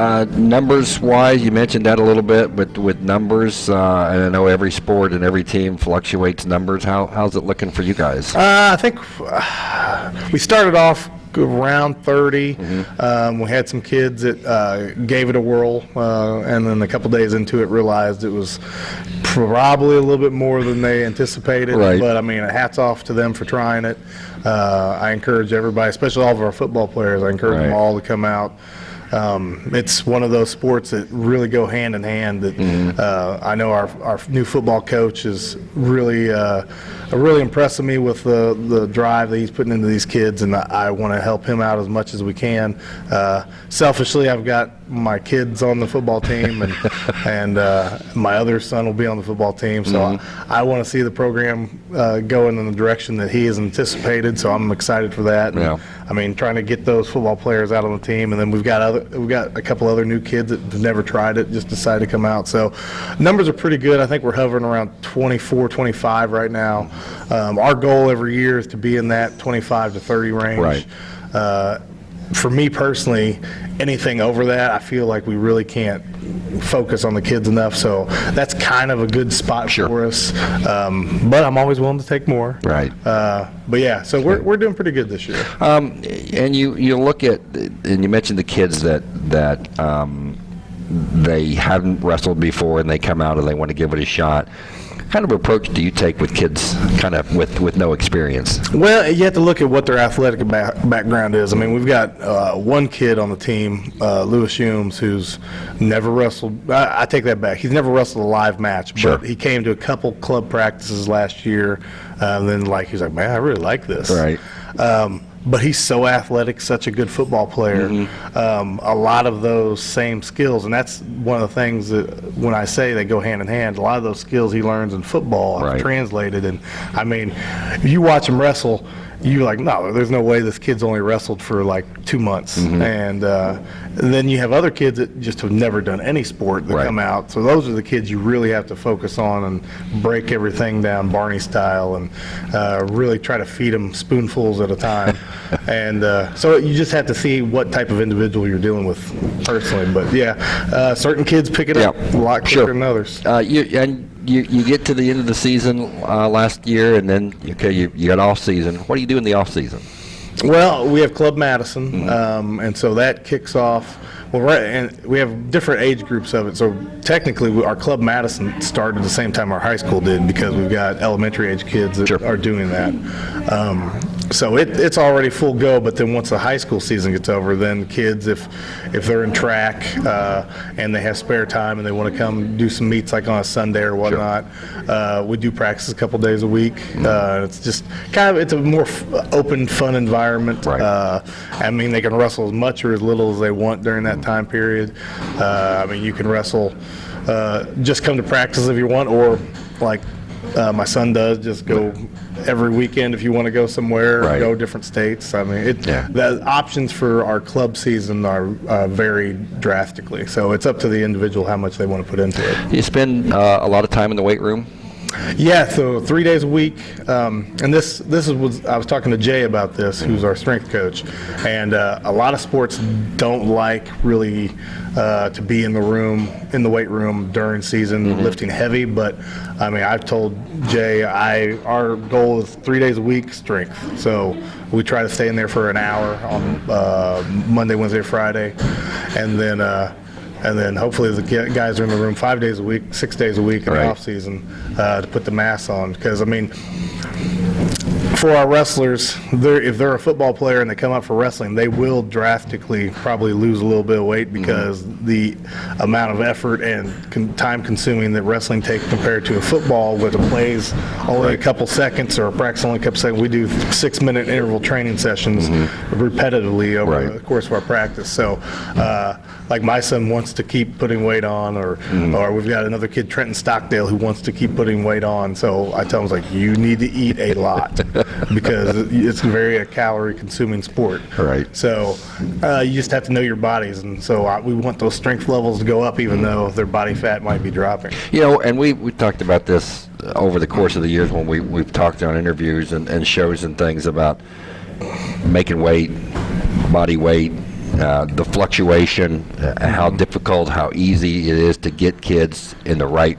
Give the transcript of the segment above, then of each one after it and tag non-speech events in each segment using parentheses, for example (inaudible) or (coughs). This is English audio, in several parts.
Uh, numbers wise, you mentioned that a little bit, but with numbers, uh, and I know every sport and every team fluctuates numbers. How, how's it looking for you guys? Uh, I think uh, we started off around 30. Um, we had some kids that uh, gave it a whirl, uh, and then a couple days into it realized it was probably a little bit more than they anticipated. Right. But I mean, hats off to them for trying it. Uh, I encourage everybody, especially all of our football players, I encourage them all to come out. Um, it's one of those sports that really go hand in hand. That uh, I know our, our new football coach is really uh, really impressing me with the the drive that he's putting into these kids, and I, I want to help him out as much as we can. Uh, selfishly, I've got my kids on the football team, and (laughs) and uh, my other son will be on the football team. So I, I want to see the program uh, going in the direction that he has anticipated. So I'm excited for that. And, Yeah. I mean, trying to get those football players out on the team, and then we've got other, we've got a couple other new kids that have never tried it, just decided to come out. So, numbers are pretty good. I think we're hovering around 24, 25 right now. Um, our goal every year is to be in that 25 to 30 range. Right. Uh, for me personally, anything over that, I feel like we really can't focus on the kids enough. So that's kind of a good spot Sure. for us. Um, but I'm always willing to take more. Right. Uh, but yeah, so we're, we're doing pretty good this year. Um, and you, you look at, and you mentioned the kids that, that um, they haven't wrestled before and they come out and they want to give it a shot. What kind of approach do you take with kids kind of with, with no experience? Well, you have to look at what their athletic ba- background is. I mean, we've got uh, one kid on the team, uh, Lewis Humes, who's never wrestled. I, I take that back. He's never wrestled a live match, Sure. but he came to a couple club practices last year. Uh, and then, like, he's like, man, I really like this. Right. Um, but he's so athletic, such a good football player. Mm-hmm. Um, a lot of those same skills, and that's one of the things that when I say they go hand in hand, a lot of those skills he learns in football are translated. And I mean, if you watch him wrestle, you're like, no, there's no way this kid's only wrestled for like two months. Mm-hmm. And, uh, then you have other kids that just have never done any sport that Right. come out. So those are the kids you really have to focus on and break everything down Barney style and uh, really try to feed them spoonfuls at a time. (laughs) and uh, so you just have to see what type of individual you're dealing with personally. But yeah, uh, certain kids pick it up Yeah, a lot quicker sure. than others. Uh, you, and you, you get to the end of the season uh, last year, and then okay, you, you got off season. What do you do in the off season? Well, we have Club Madison, um, and so that kicks off. Well, right, and we have different age groups of it. So technically, we- our Club Madison started at the same time our high school did because we've got elementary age kids that Sure. are doing that. Um, so it, it's already full go. But then once the high school season gets over, then kids, if if they're in track uh, and they have spare time and they want to come do some meets like on a Sunday or whatnot, uh, we do practice a couple days a week. Uh, it's just kind of it's a more f- open, fun environment. Right. Uh, I mean, they can wrestle as much or as little as they want during that time period. Uh, I mean, you can wrestle, uh, just come to practice if you want, or like uh, my son does, just go every weekend if you want to go somewhere, Right. go different states. I mean, it, Yeah. the options for our club season are uh, vary drastically. So it's up to the individual how much they want to put into it. You spend uh, a lot of time in the weight room. Yeah, so three days a week, um, and this this is was I was talking to Jay about this, who's our strength coach, and uh, a lot of sports don't like really uh, to be in the room in the weight room during season lifting heavy. But I mean, I've told Jay, I our goal is three days a week strength, so we try to stay in there for an hour on uh, Monday, Wednesday, Friday, and then. And then hopefully the guys are in the room five days a week, six days a week in Right. the off season uh, to put the mass on. Because I mean, for our wrestlers, they're, if they're a football player and they come up for wrestling, they will drastically probably lose a little bit of weight mm-hmm. because the amount of effort and con- time consuming that wrestling takes compared to a football, where the plays only a couple seconds or a practice only a couple seconds. We do six minute interval training sessions mm-hmm. repetitively over Right. the course of our practice. So, uh, like my son wants to keep putting weight on, or mm-hmm. or we've got another kid, Trenton Stockdale, who wants to keep putting weight on. So I tell him, like, you need to eat a lot (laughs) (laughs) because it's very a calorie consuming sport. Right. So uh, you just have to know your bodies, and so uh, we want those strength levels to go up, even though their body fat might be dropping. You know, and we, we talked about this over the course of the years when we, we've talked on interviews and, and shows and things about making weight, body weight, uh, the fluctuation, uh, how difficult, how easy it is to get kids in the right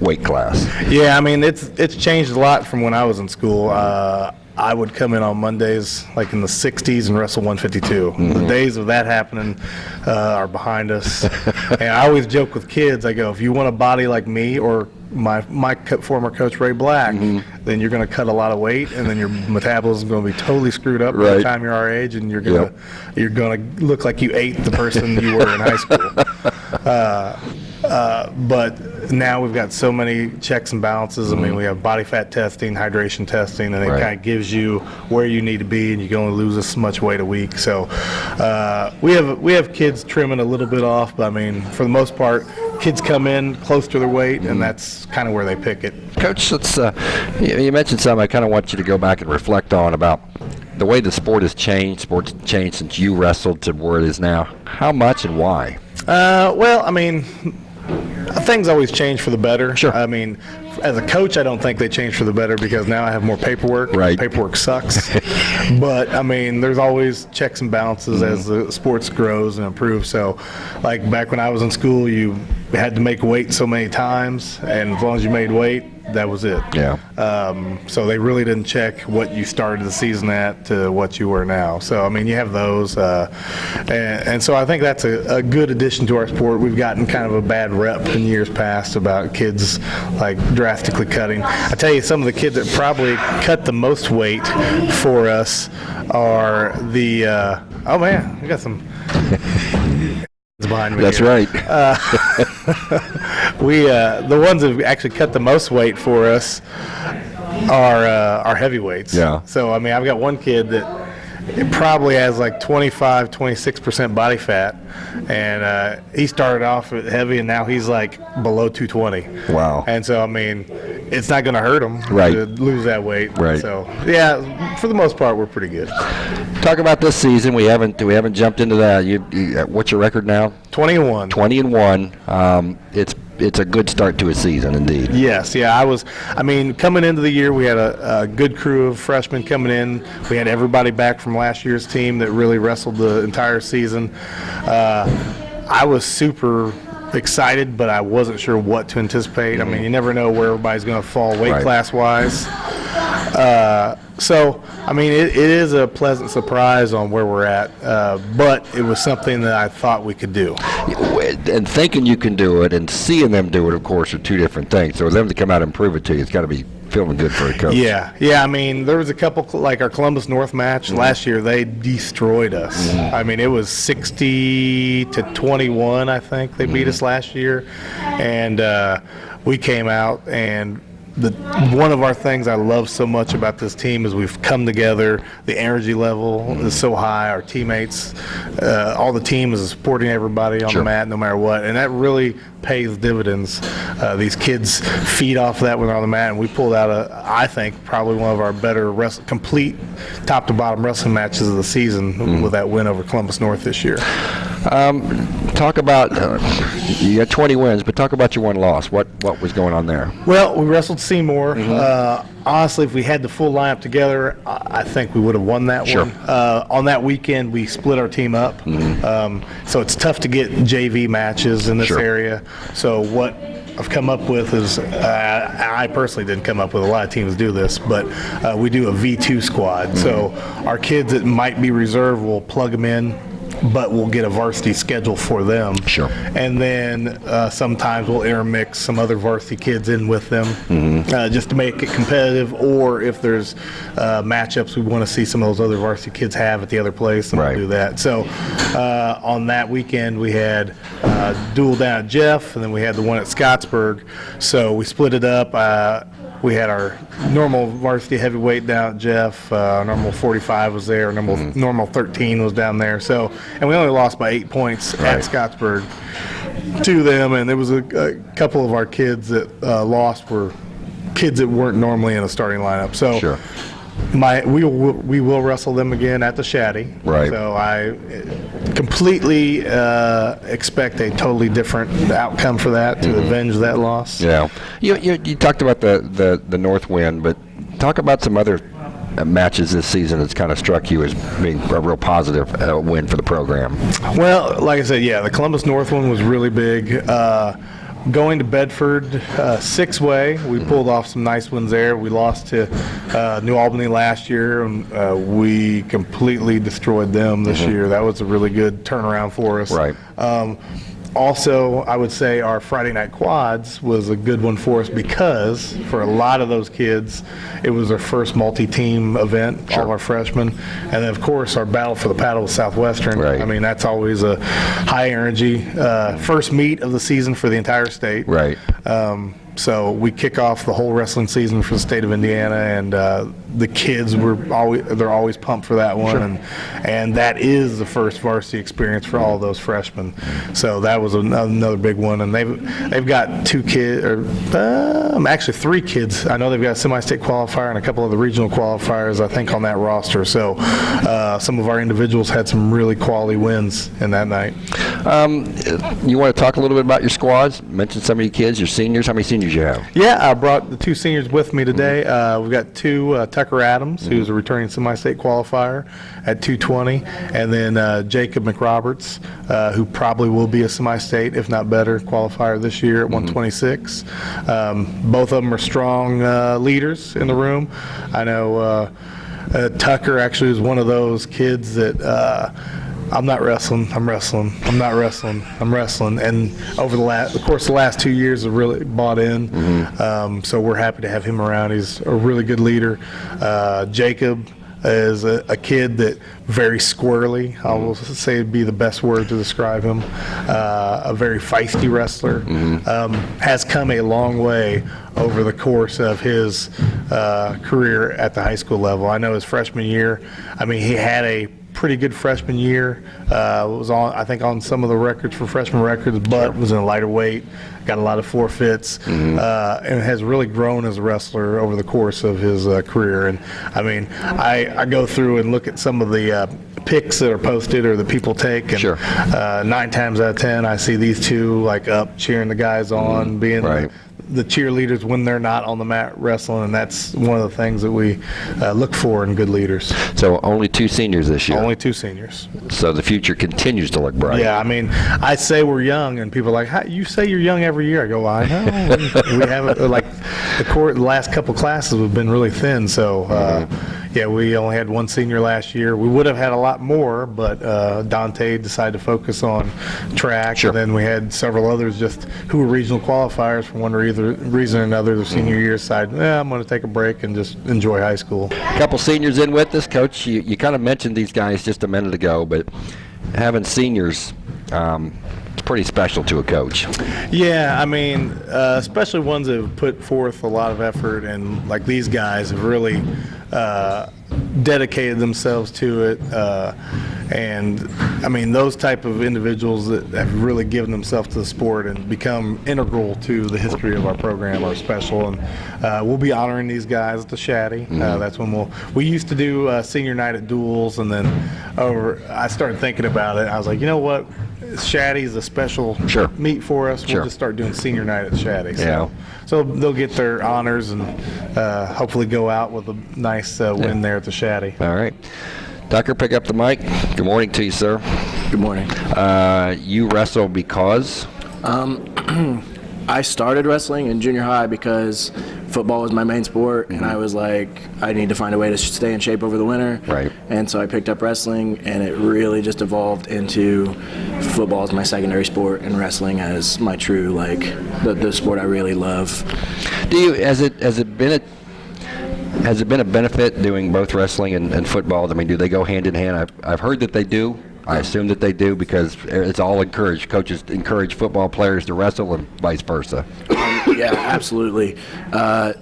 weight class. Yeah, I mean it's it's changed a lot from when I was in school. Uh, I would come in on Mondays like in the 60s and wrestle 152. The days of that happening uh, are behind us. (laughs) and I always joke with kids. I go, if you want a body like me or my my co- former coach Ray Black, then you're going to cut a lot of weight, and then your metabolism is going to be totally screwed up by the time you're our age, and you're going to Yep. you're going to look like you ate the person you were in high school. (laughs) Uh, but now we've got so many checks and balances. I mean, we have body fat testing, hydration testing, and it Right. kind of gives you where you need to be, and you can only lose this much weight a week. So uh, we have we have kids trimming a little bit off, but I mean, for the most part, kids come in close to their weight, and that's kind of where they pick it. Coach, let's, uh, you you mentioned something I kind of want you to go back and reflect on about the way the sport has changed. Sports changed since you wrestled to where it is now. How much and why? Uh, well, I mean, things always change for the better. Sure. I mean, as a coach, I don't think they change for the better because now I have more paperwork. Right. Paperwork sucks. (laughs) but I mean, there's always checks and balances mm-hmm. as the sports grows and improves. So, like back when I was in school, you had to make weight so many times, and as long as you made weight, that was it. Yeah. Um, so they really didn't check what you started the season at to what you were now. So I mean, you have those, uh, and, and so I think that's a, a good addition to our sport. We've gotten kind of a bad rep in years past about kids like drastically cutting. I tell you, some of the kids that probably cut the most weight for us are the. Uh, oh man, we got some. (laughs) behind me. That's here right. (laughs) we uh, the ones that have actually cut the most weight for us are uh, are heavyweights. Yeah. So I mean, I've got one kid that it probably has like 25, 26 percent body fat, and uh, he started off heavy, and now he's like below 220. Wow. And so I mean, it's not going to hurt him Right. to lose that weight. Right. So yeah, for the most part, we're pretty good. Talk about this season. We haven't we haven't jumped into that. You, you what's your record now? 21. 20 and one. Um, it's it's a good start to a season, indeed. Yes, yeah, I was. I mean, coming into the year, we had a, a good crew of freshmen coming in. We had everybody back from last year's team that really wrestled the entire season. Uh, I was super excited, but I wasn't sure what to anticipate. I mean, you never know where everybody's going to fall weight Right. class wise. Uh, so, I mean, it, it is a pleasant surprise on where we're at, uh, but it was something that I thought we could do. And thinking you can do it and seeing them do it, of course, are two different things. So them to come out and prove it to you, it's got to be feeling good for a coach. Yeah, yeah. I mean, there was a couple like our Columbus North match Mm-hmm. last year. They destroyed us. I mean, it was sixty to twenty-one. I think they Mm-hmm. beat us last year, and uh, we came out and. The, one of our things I love so much about this team is we've come together. The energy level Mm-hmm. is so high. Our teammates, uh, all the team is supporting everybody on Sure. the mat no matter what, and that really pays dividends. Uh, these kids feed off that when they're on the mat, and we pulled out a, I think, probably one of our better wrest- complete top to bottom wrestling matches of the season Mm-hmm. with that win over Columbus North this year. Talk about uh, you got 20 wins, but talk about your one loss. What what was going on there? Well, we wrestled Seymour. Mm-hmm. Uh, honestly, if we had the full lineup together, I I think we would have won that Sure. one. Uh, on that weekend, we split our team up, um, so it's tough to get JV matches in this Mm-hmm. Sure. area. So what I've come up with is, uh, I personally didn't come up with. A lot of teams do this, but uh, we do a V2 squad. So our kids that might be reserve, will plug them in. But we'll get a varsity schedule for them. Sure. And then uh, sometimes we'll intermix some other varsity kids in with them uh, just to make it competitive. Or if there's uh, matchups we want to see some of those other varsity kids have at the other place, then Right. we'll do that. So uh, on that weekend, we had uh, dual down at Jeff, and then we had the one at Scottsburg. So we split it up. We had our normal varsity heavyweight down at Jeff. Uh, normal 45 was there. Normal normal 13 was down there. So, and we only lost by eight points Right. at Scottsburg to them. And there was a, a couple of our kids that uh, lost were kids that weren't normally in a starting lineup. So, Sure. My we will we will wrestle them again at the Shaddy. Right. So I completely uh, expect a totally different outcome for that to avenge that loss. Yeah. You, you, you talked about the, the, the north wind, but talk about some other uh, matches this season that's kind of struck you as being a real positive uh, win for the program? Well, like I said, yeah, the Columbus North one was really big. Uh, going to Bedford, uh, six way, we pulled off some nice ones there. We lost to uh, New Albany last year, and uh, we completely destroyed them this year. That was a really good turnaround for us. Right. Um, also, I would say our Friday night quads was a good one for us because for a lot of those kids, it was their first multi-team event, all our freshmen. And then, of course, our battle for the paddle with Southwestern. Right. I mean, that's always a high energy uh, first meet of the season for the entire state. Right. Um, so we kick off the whole wrestling season for the state of Indiana, and uh, the kids were always they're always pumped for that one, and and that is the first varsity experience for all those freshmen. So that was an- another big one, and they've they've got two kids, or um, actually three kids. I know they've got a semi-state qualifier and a couple of the regional qualifiers, I think, on that roster. So uh, some of our individuals had some really quality wins in that night. Um, you want to talk a little bit about your squads? Mention some of your kids, your seniors. How many seniors you have? Yeah, I brought the two seniors with me today. Uh, we've got two, uh, Tucker Adams, who's a returning semi-state qualifier at 220, and then uh, Jacob McRoberts, uh, who probably will be a semi-state, if not better, qualifier this year at 126. Um, both of them are strong uh, leaders in the room. I know uh, uh, Tucker actually is one of those kids that uh, I'm not wrestling. I'm wrestling. I'm not wrestling. I'm wrestling. And over the last, of course, the last two years have really bought in. Um, so we're happy to have him around. He's a really good leader. Uh, Jacob is a, a kid that very squirrely. I will say would be the best word to describe him. Uh, a very feisty wrestler. Um, has come a long way over the course of his uh, career at the high school level. I know his freshman year. I mean, he had a pretty good freshman year. Uh, was on, I think, on some of the records for freshman records, but was in a lighter weight. Got a lot of forfeits, uh, and has really grown as a wrestler over the course of his uh, career. And I mean, I, I go through and look at some of the uh, pics that are posted or that people take, and Sure. uh, nine times out of ten, I see these two like up cheering the guys on, being Right. the cheerleaders when they're not on the mat wrestling, and that's one of the things that we uh, look for in good leaders. So only two seniors this year. Only two seniors. so the future continues to look bright. Yeah, I mean, I say we're young, and people are like, How, "You say you're young every year." I go, "I know." (laughs) we haven't like the, court, the last couple classes have been really thin, so uh, yeah, we only had one senior last year. We would have had a lot more, but uh, Dante decided to focus on track, Sure. and then we had several others just who were regional qualifiers for one or either reason or another. The senior year decided, "Yeah, I'm going to take a break and just enjoy high school." A couple seniors in with us, Coach. You, you kind of mentioned these guys just a minute ago, but having seniors, um, pretty special to a coach. Yeah, I mean, uh, especially ones that have put forth a lot of effort, and like these guys have really uh, dedicated themselves to it. Uh, and I mean, those type of individuals that have really given themselves to the sport and become integral to the history of our program are special. And uh, we'll be honoring these guys at the Shaddy. Uh, that's when we'll. We used to do uh, senior night at duals, and then over. I started thinking about it. I was like, you know what? Shaddy is a special Sure. meet for us. We'll just start doing senior night at Shaddy. So, Yeah. so they'll get their honors and uh, hopefully go out with a nice uh, win there at the Shaddy. All right. Tucker, pick up the mic. Good morning to you, sir. Good morning. Uh, you wrestle because? (clears throat) I started wrestling in junior high because football was my main sport, and I mm-hmm. was like, I need to find a way to stay in shape over the winter. Right. And so I picked up wrestling, and it really just evolved into football as my secondary sport, and wrestling as my true like the, the sport I really love. Do you has it has it been a has it been a benefit doing both wrestling and, and football? I mean, do they go hand in hand? I've I've heard that they do. I assume that they do because it's all encouraged. Coaches encourage football players to wrestle and vice versa. yeah, absolutely. Uh,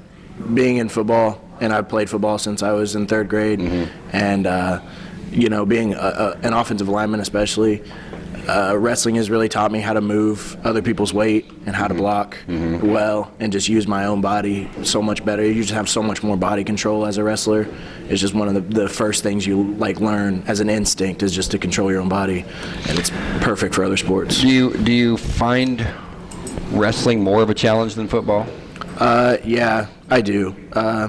being in football, and I've played football since I was in third grade, and uh, you know, being a, a, an offensive lineman, especially, uh, wrestling has really taught me how to move other people's weight and how to block well, and just use my own body so much better. You just have so much more body control as a wrestler. It's just one of the, the first things you like learn as an instinct is just to control your own body, and it's perfect for other sports. Do you do you find wrestling more of a challenge than football? Uh, yeah, I do. Uh,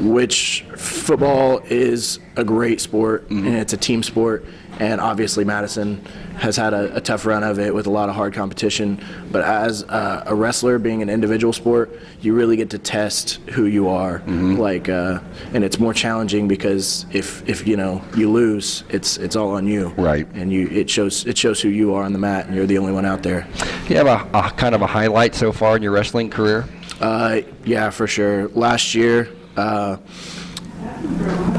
which football is a great sport and it's a team sport. And obviously, Madison has had a, a tough run of it with a lot of hard competition. But as uh, a wrestler, being an individual sport, you really get to test who you are. Like, uh, and it's more challenging because if, if you know you lose, it's it's all on you. Right. And you it shows it shows who you are on the mat, and you're the only one out there. You have a, a kind of a highlight so far in your wrestling career? Uh, yeah, for sure. Last year, uh,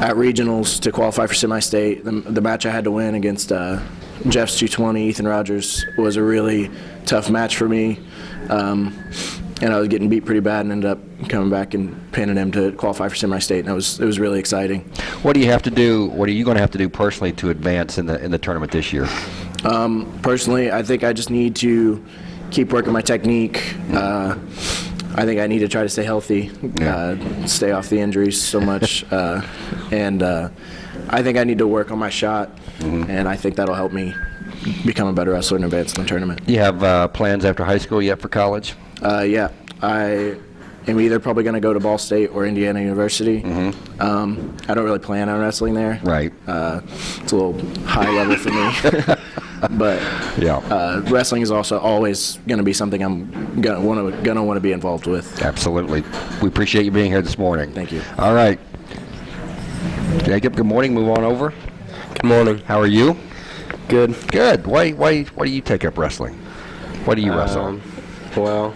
at regionals to qualify for semi-state, the, the match I had to win against uh, Jeff's 220, Ethan Rogers, was a really tough match for me. Um, and I was getting beat pretty bad and ended up coming back and pinning him to qualify for semi-state, and it was it was really exciting. What do you have to do? What are you going to have to do personally to advance in the in the tournament this year? Um, personally, I think I just need to keep working my technique. Uh, I think I need to try to stay healthy, uh, stay off the injuries so much, (laughs) uh, and uh, I think I need to work on my shot, and I think that'll help me become a better wrestler and advance in the tournament. You have uh, plans after high school yet for college? Uh, yeah, I am either probably going to go to Ball State or Indiana University. Um, I don't really plan on wrestling there. Right. Uh, it's a little high (laughs) level for me. (laughs) but Yeah. uh, wrestling is also always going to be something I'm gonna want to gonna want to be involved with. Absolutely. We appreciate you being here this morning. Thank you. All right. Jacob, good morning. Move on over. Good morning. How are you? Good. Good. Why why why do you take up wrestling? Why do you wrestle? Um, well,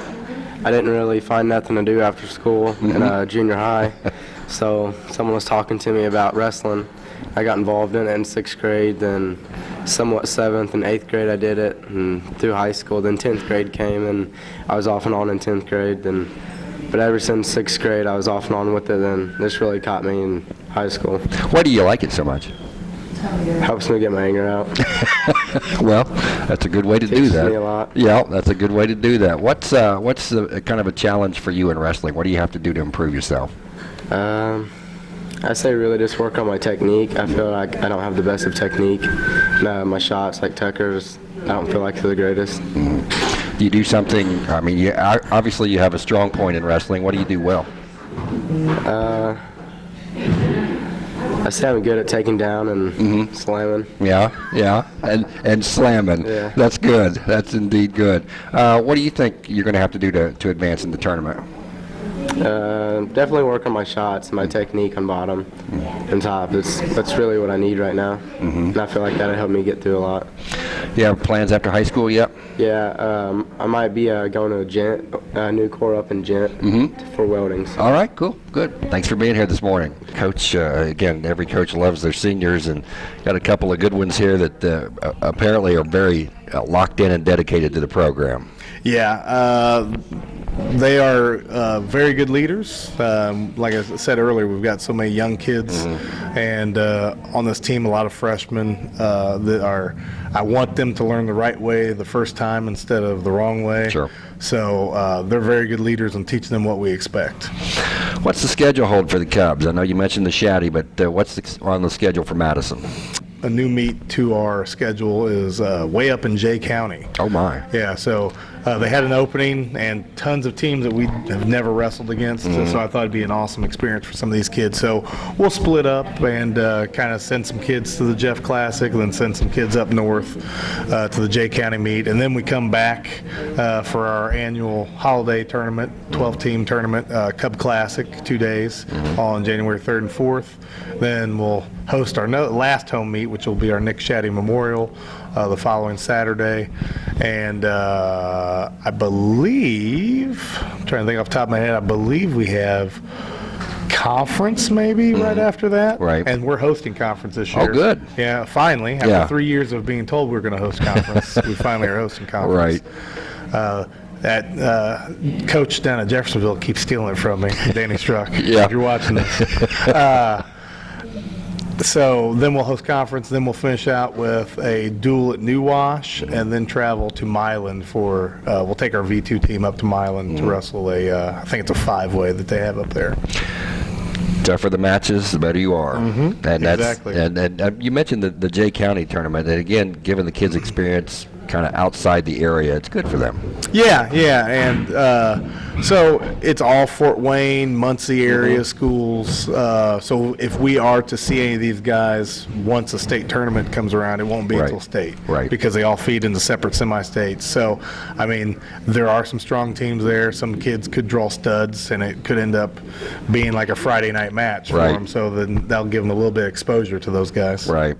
I didn't really find nothing to do after school in uh, junior high, (laughs) so someone was talking to me about wrestling. I got involved in it in sixth grade, then somewhat seventh and eighth grade I did it, and through high school. Then tenth grade came, and I was off and on in tenth grade. Then, but ever since sixth grade, I was off and on with it. and this really caught me in high school. Why do you like it so much? Helps me get my anger out. (laughs) Well, that's a good way to do that. me a lot. Yeah, that's a good way to do that. What's uh, what's the, kind of a challenge for you in wrestling? What do you have to do to improve yourself? Um, I say really just work on my technique. I feel like I don't have the best of technique. No, my shots, like Tucker's, I don't feel like they're the greatest. Do you do something? I mean, you, obviously you have a strong point in wrestling. What do you do well? Uh, I say I'm good at taking down and slamming. Yeah, yeah, and and slamming. Yeah. That's good. That's indeed good. Uh, what do you think you're going to have to do to, to advance in the tournament? Uh, definitely work on my shots, my technique on bottom and top. It's, that's really what I need right now. And I feel like that'll help me get through a lot. You have plans after high school yet? Yeah, um, I might be uh, going to a gent, a new core up in gent for welding. so- All right, cool, good. Thanks for being here this morning, Coach. Uh, again, every coach loves their seniors, and got a couple of good ones here that uh, apparently are very uh, locked in and dedicated to the program. Yeah, uh, they are uh, very good leaders. Um, like I said earlier, we've got so many young kids, and uh, on this team, a lot of freshmen uh, that are. I want them to learn the right way the first time instead of the wrong way. Sure. So uh, they're very good leaders and teaching them what we expect. What's the schedule hold for the Cubs? I know you mentioned the Shaddy, but uh, what's the, on the schedule for Madison? A new meet to our schedule is uh, way up in Jay County. Oh my! Yeah, so uh, they had an opening and tons of teams that we have never wrestled against. So I thought it'd be an awesome experience for some of these kids. So we'll split up and uh, kind of send some kids to the Jeff Classic, and then send some kids up north uh, to the Jay County meet, and then we come back uh, for our annual holiday tournament, 12-team tournament, uh, Cub Classic, two days on January 3rd and 4th. Then we'll host our no- last home meet, which will be our Nick Shaddy Memorial uh, the following Saturday. And uh, I believe, I'm trying to think off the top of my head, I believe we have conference maybe right after that. Right. And we're hosting conference this year. Oh, year. good. Yeah, finally. After Yeah. three years of being told we are going to host conference, we finally are hosting conference. Right. Uh, that uh, coach down at Jeffersonville keeps stealing it from me, Danny Struck. (laughs) Yeah. If you're watching this. Uh, so then we'll host conference, then we'll finish out with a dual at New Wash, and then travel to Milan for. Uh, we'll take our V2 team up to Milan Mm-hmm. to wrestle a. Uh, I think it's a five-way that they have up there. tougher the matches, the better you are. Mm-hmm. And that's Exactly. and, and uh, you mentioned the, the Jay County tournament, and again, given the kids' experience kind of outside the area, it's good for them. Yeah, yeah, and uh, so it's all Fort Wayne, Muncie area schools. Uh, so if we are to see any of these guys once a state tournament comes around, it won't be Right. until state, Right. Because they all feed into separate semi-states. So, I mean, there are some strong teams there. Some kids could draw studs, and it could end up being like a Friday night match for Right. them. So then that'll give them a little bit of exposure to those guys. Right.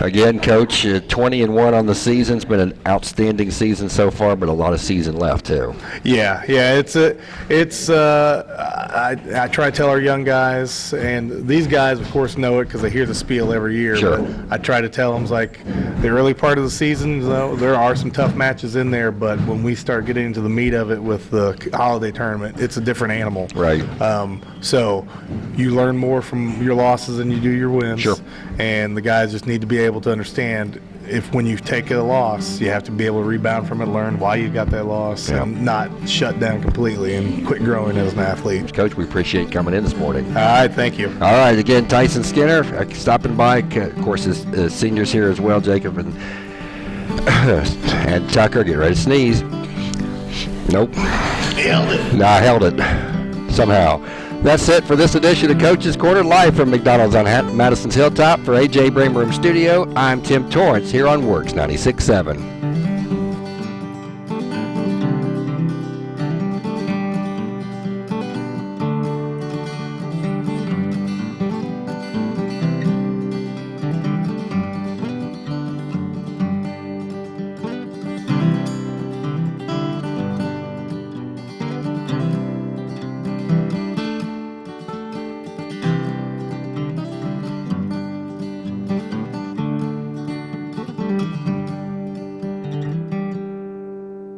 Again, Coach, uh, 20 and 1 on the season. It's been an outstanding season so far, but a lot of season left, too. Yeah, yeah, it's a, it's. Uh, I I try to tell our young guys, and these guys, of course, know it because they hear the spiel every year. Sure. But I try to tell them like the early part of the season, though, there are some tough matches in there, but when we start getting into the meat of it with the holiday tournament, it's a different animal. Right. Um, so you learn more from your losses than you do your wins. Sure. And the guys just need to be able to understand if when you take a loss, you have to be able to rebound from it, learn why you got that loss, and not shut down completely and quit growing as an athlete. Coach, we appreciate you coming in this morning. All right, thank you. All right, again, Tyson Skinner uh, stopping by. Of course, his uh, seniors here as well, Jacob and (coughs) and Tucker. Get ready to sneeze. Nope. Held it. No, I held it somehow. That's it for this edition of Coach's Corner, live from McDonald's on Madison's Hilltop. For AJ Bramer Studio, I'm Tim Torrance here on WORX 96.7.